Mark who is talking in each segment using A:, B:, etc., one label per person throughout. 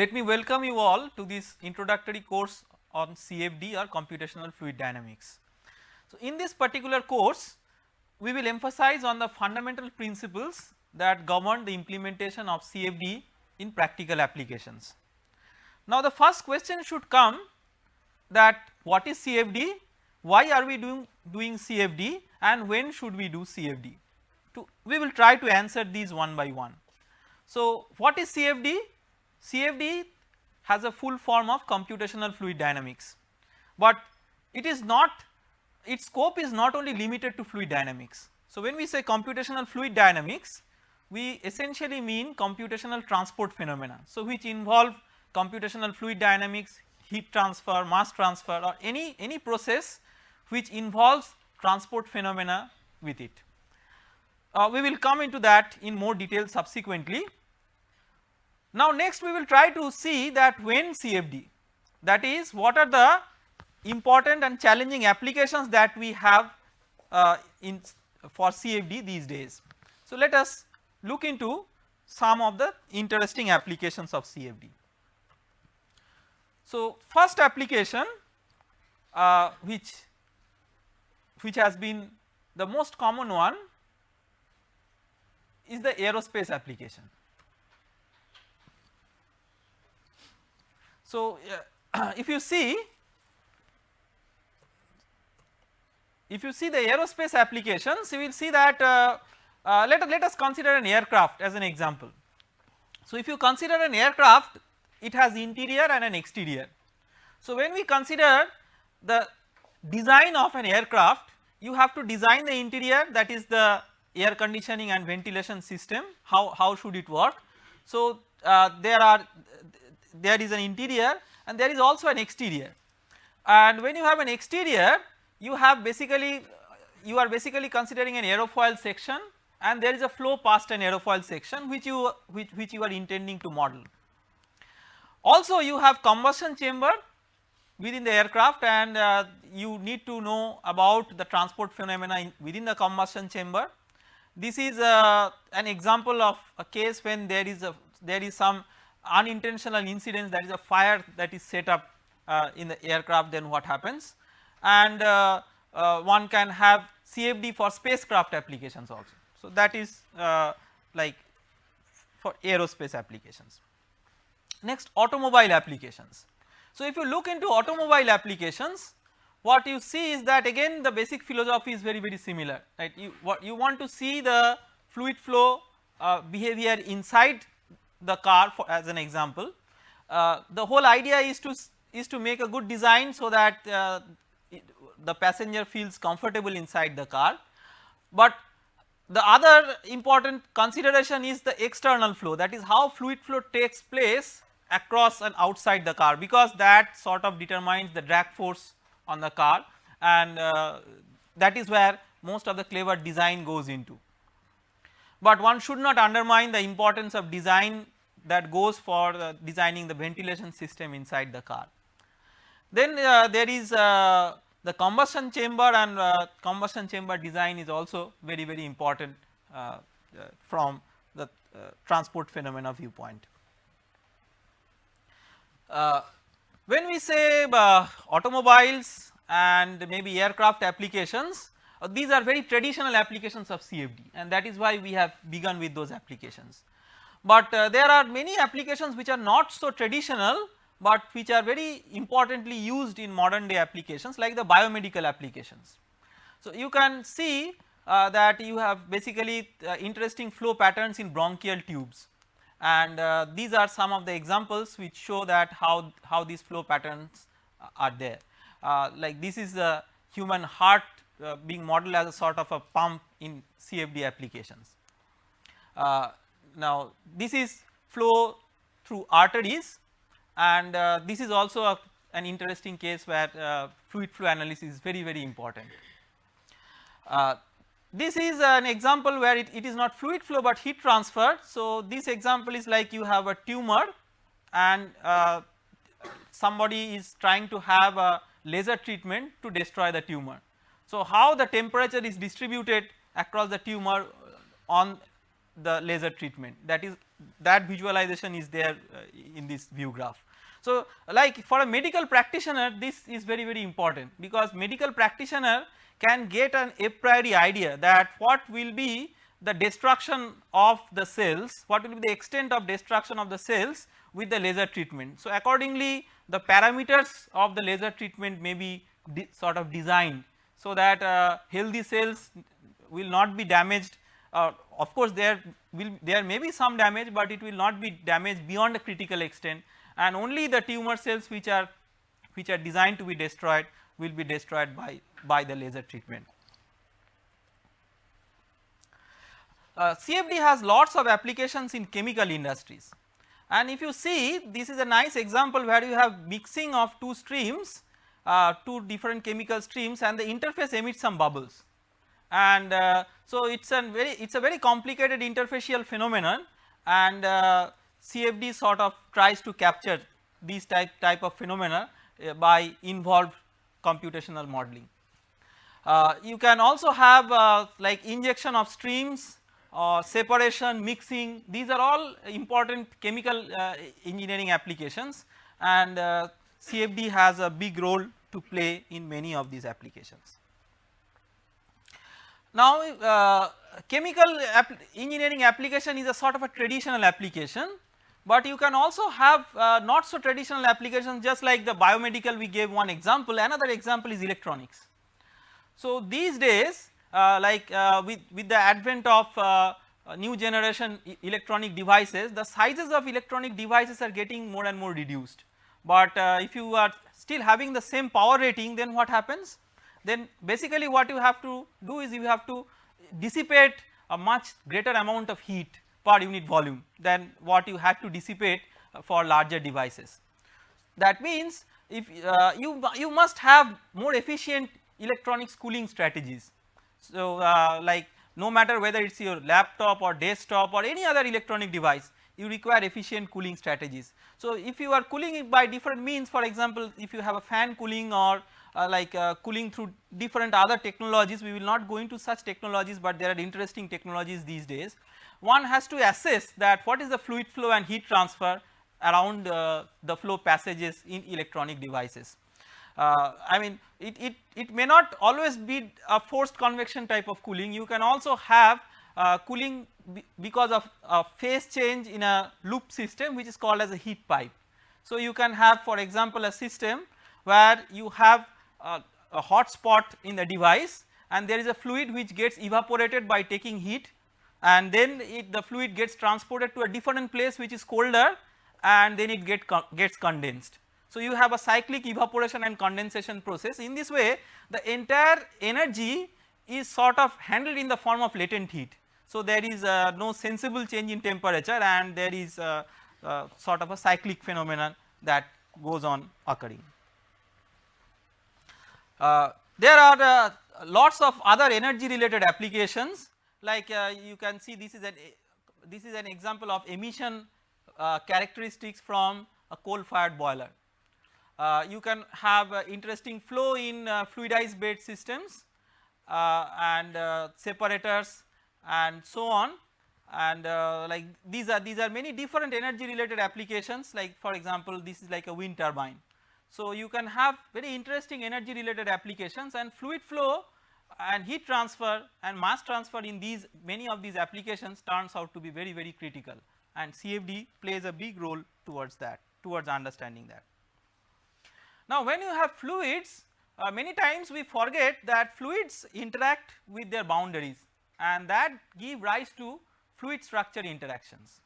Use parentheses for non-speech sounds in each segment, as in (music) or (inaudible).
A: Let me welcome you all to this introductory course on CFD or computational fluid dynamics. So, in this particular course we will emphasize on the fundamental principles that govern the implementation of CFD in practical applications. Now the first question should come that what is CFD, why are we doing, doing CFD and when should we do CFD? To, we will try to answer these one by one. So what is CFD? CFD has a full form of computational fluid dynamics, but it is not its scope is not only limited to fluid dynamics. So when we say computational fluid dynamics we essentially mean computational transport phenomena. So which involve computational fluid dynamics, heat transfer, mass transfer or any, any process which involves transport phenomena with it. Uh, we will come into that in more detail subsequently. Now next we will try to see that when CFD that is what are the important and challenging applications that we have uh, in for CFD these days. So let us look into some of the interesting applications of CFD. So first application uh, which which has been the most common one is the aerospace application. So uh, (clears throat) if you see if you see the aerospace applications you will see that uh, uh, let, let us consider an aircraft as an example. So if you consider an aircraft it has interior and an exterior. So when we consider the design of an aircraft you have to design the interior that is the air conditioning and ventilation system how, how should it work. So uh, there are there is an interior and there is also an exterior and when you have an exterior you have basically you are basically considering an aerofoil section and there is a flow past an aerofoil section which you which, which you are intending to model. Also you have combustion chamber within the aircraft and uh, you need to know about the transport phenomena within the combustion chamber. This is uh, an example of a case when there is a there is some unintentional incidents that is a fire that is set up uh, in the aircraft then what happens and uh, uh, one can have CFD for spacecraft applications also. So that is uh, like for aerospace applications. Next automobile applications. So if you look into automobile applications what you see is that again the basic philosophy is very very similar right you what you want to see the fluid flow uh, behavior inside the car for as an example. Uh, the whole idea is to is to make a good design so that uh, it, the passenger feels comfortable inside the car, but the other important consideration is the external flow that is how fluid flow takes place across and outside the car because that sort of determines the drag force on the car and uh, that is where most of the clever design goes into. But one should not undermine the importance of design that goes for uh, designing the ventilation system inside the car. Then uh, there is uh, the combustion chamber and uh, combustion chamber design is also very very important uh, uh, from the transport phenomena viewpoint. When we say automobiles and maybe aircraft applications these are very traditional applications of CFD and that is why we have begun with those applications. But there are many applications which are not so traditional but which are very importantly used in modern day applications like the biomedical applications. So you can see uh, that you have basically uh, interesting flow patterns in bronchial tubes and uh, these are some of the examples which show that how, how these flow patterns are there. Uh, like this is the human heart uh, being modeled as a sort of a pump in CFD applications. Uh, now this is flow through arteries and uh, this is also a, an interesting case where uh, fluid flow analysis is very very important. Uh, this is an example where it, it is not fluid flow but heat transfer. So this example is like you have a tumor and uh, somebody is trying to have a laser treatment to destroy the tumor. So how the temperature is distributed across the tumor on the laser treatment that is that visualization is there uh, in this view graph. So like for a medical practitioner this is very very important because medical practitioner can get an a priori idea that what will be the destruction of the cells, what will be the extent of destruction of the cells with the laser treatment. So accordingly the parameters of the laser treatment may be sort of designed so that uh, healthy cells will not be damaged. Uh, of course there will there may be some damage but it will not be damaged beyond a critical extent. And only the tumor cells which are which are designed to be destroyed will be destroyed by, by the laser treatment. Uh, CFD has lots of applications in chemical industries. And if you see this is a nice example where you have mixing of two streams uh, two different chemical streams and the interface emits some bubbles. And uh, so it is a very it is a very complicated interfacial phenomenon. And uh, CFD sort of tries to capture these type type of phenomena uh, by involved computational modeling. Uh, you can also have like injection of streams or separation mixing. These are all important chemical engineering applications. And CFD has a big role to play in many of these applications. Now uh, chemical engineering application is a sort of a traditional application, but you can also have uh, not so traditional applications just like the biomedical we gave one example, another example is electronics. So these days uh, like uh, with, with the advent of uh, new generation electronic devices, the sizes of electronic devices are getting more and more reduced. But uh, if you are still having the same power rating then what happens? then basically what you have to do is you have to dissipate a much greater amount of heat per unit volume than what you had to dissipate for larger devices. That means if uh, you, you must have more efficient electronics cooling strategies. So uh, like no matter whether it is your laptop or desktop or any other electronic device you require efficient cooling strategies. So if you are cooling it by different means for example if you have a fan cooling or uh, like uh, cooling through different other technologies we will not go into such technologies but there are interesting technologies these days. One has to assess that what is the fluid flow and heat transfer around uh, the flow passages in electronic devices. Uh, I mean it, it, it may not always be a forced convection type of cooling you can also have uh, cooling because of a phase change in a loop system which is called as a heat pipe. So you can have for example a system where you have a, a hot spot in the device and there is a fluid which gets evaporated by taking heat and then it, the fluid gets transported to a different place which is colder and then it get gets condensed. So you have a cyclic evaporation and condensation process in this way the entire energy is sort of handled in the form of latent heat. So there is uh, no sensible change in temperature and there is uh, uh, sort of a cyclic phenomenon that goes on occurring. Uh, there are uh, lots of other energy related applications like uh, you can see this is an this is an example of emission characteristics from a coal fired boiler. you can have interesting flow in fluidized bed systems and separators and so on. And uh, like these are these are many different energy related applications. Like for example this is like a wind turbine. So, you can have very interesting energy related applications and fluid flow and heat transfer and mass transfer in these many of these applications turns out to be very very critical. And CFD plays a big role towards that towards understanding that. Now when you have fluids uh, many times we forget that fluids interact with their boundaries and that give rise to fluid structure interactions.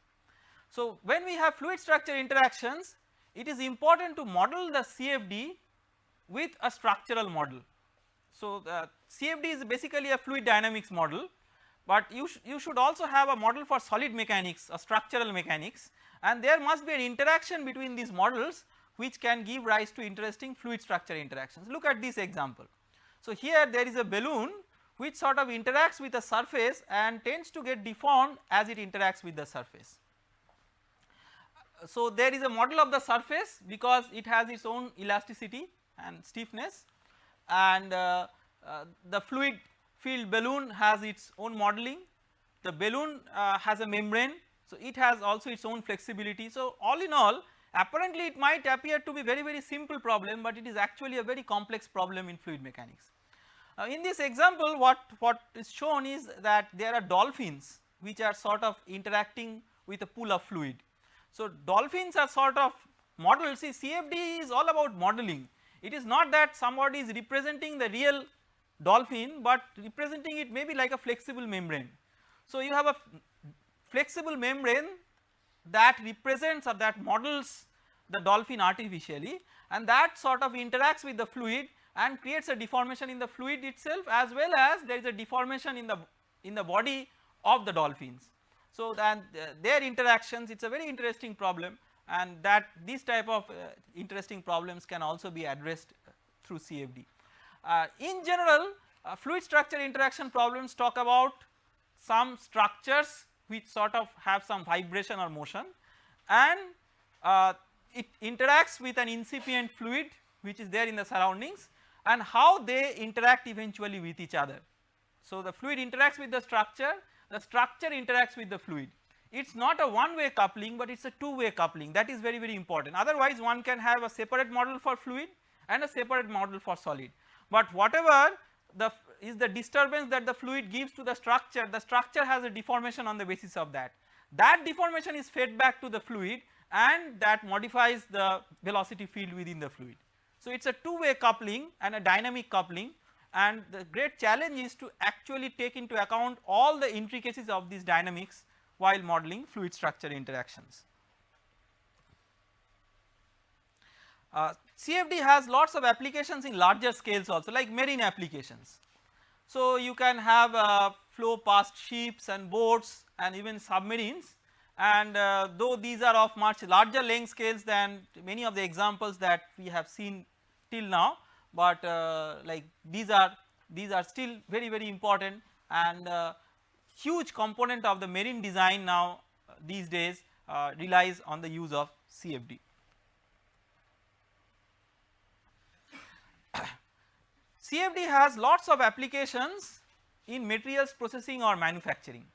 A: So when we have fluid structure interactions it is important to model the CFD with a structural model. So, the CFD is basically a fluid dynamics model, but you, sh you should also have a model for solid mechanics or structural mechanics and there must be an interaction between these models which can give rise to interesting fluid structure interactions. Look at this example. So, here there is a balloon which sort of interacts with the surface and tends to get deformed as it interacts with the surface so there is a model of the surface because it has its own elasticity and stiffness and uh, uh, the fluid filled balloon has its own modeling. The balloon uh, has a membrane So it has also its own flexibility. So all in all apparently it might appear to be very very simple problem but it is actually a very complex problem in fluid mechanics. Uh, in this example what, what is shown is that there are dolphins which are sort of interacting with a pool of fluid. So dolphins are sort of models see CFD is all about modeling it is not that somebody is representing the real dolphin but representing it maybe like a flexible membrane. So you have a flexible membrane that represents or that models the dolphin artificially and that sort of interacts with the fluid and creates a deformation in the fluid itself as well as there is a deformation in the in the body of the dolphins. So then uh, their interactions it is a very interesting problem and that these type of uh, interesting problems can also be addressed through CFD. Uh, in general uh, fluid structure interaction problems talk about some structures which sort of have some vibration or motion and uh, it interacts with an incipient fluid which is there in the surroundings and how they interact eventually with each other. So the fluid interacts with the structure, the structure interacts with the fluid. It is not a one way coupling but it is a two way coupling that is very very important otherwise one can have a separate model for fluid and a separate model for solid. But whatever the is the disturbance that the fluid gives to the structure, the structure has a deformation on the basis of that. That deformation is fed back to the fluid and that modifies the velocity field within the fluid. So it is a two way coupling and a dynamic coupling and the great challenge is to actually take into account all the intricacies of these dynamics while modeling fluid structure interactions. Uh, CFD has lots of applications in larger scales also like marine applications. So you can have uh, flow past ships and boats and even submarines and uh, though these are of much larger length scales than many of the examples that we have seen till now but uh, like these are these are still very very important and uh, huge component of the marine design now uh, these days relies on the use of CFD. CFD (coughs) has lots of applications in materials processing or manufacturing.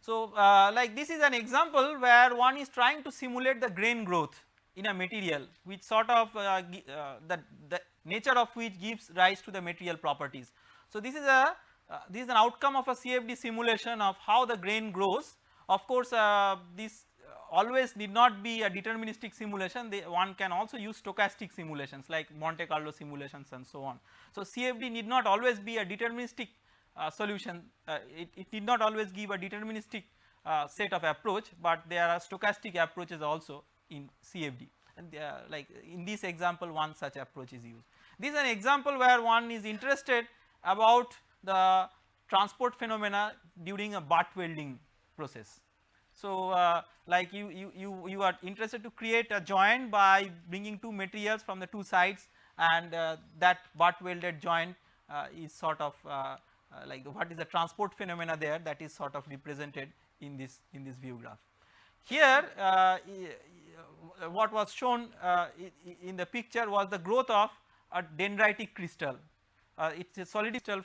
A: So uh, like this is an example where one is trying to simulate the grain growth in a material which sort of uh, uh, the, the nature of which gives rise to the material properties. So this is a uh, this is an outcome of a CFD simulation of how the grain grows. Of course uh, this always need not be a deterministic simulation they, one can also use stochastic simulations like Monte Carlo simulations and so on. So CFD need not always be a deterministic uh, solution uh, it, it need not always give a deterministic uh, set of approach but there are stochastic approaches also in CFD and uh, like in this example one such approach is used. This is an example where one is interested about the transport phenomena during a butt welding process. So uh, like you, you, you, you are interested to create a joint by bringing two materials from the two sides and uh, that butt welded joint uh, is sort of uh, uh, like what is the transport phenomena there that is sort of represented in this in this view graph. Here Uh, what was shown uh, in the picture was the growth of a dendritic crystal. Uh, it is a solid crystal